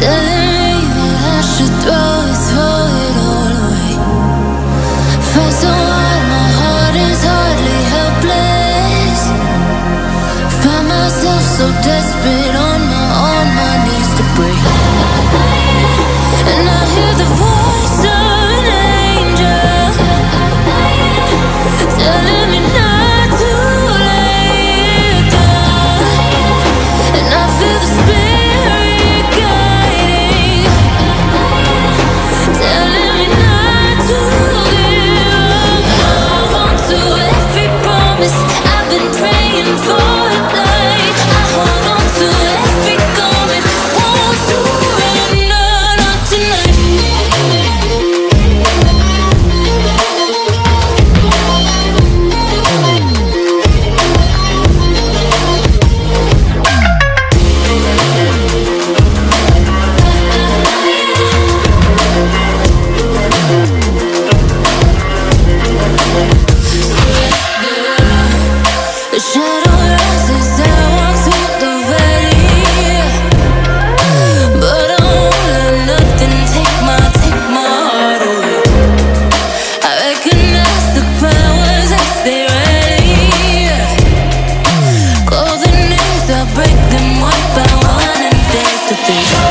Telling me that I should throw feet.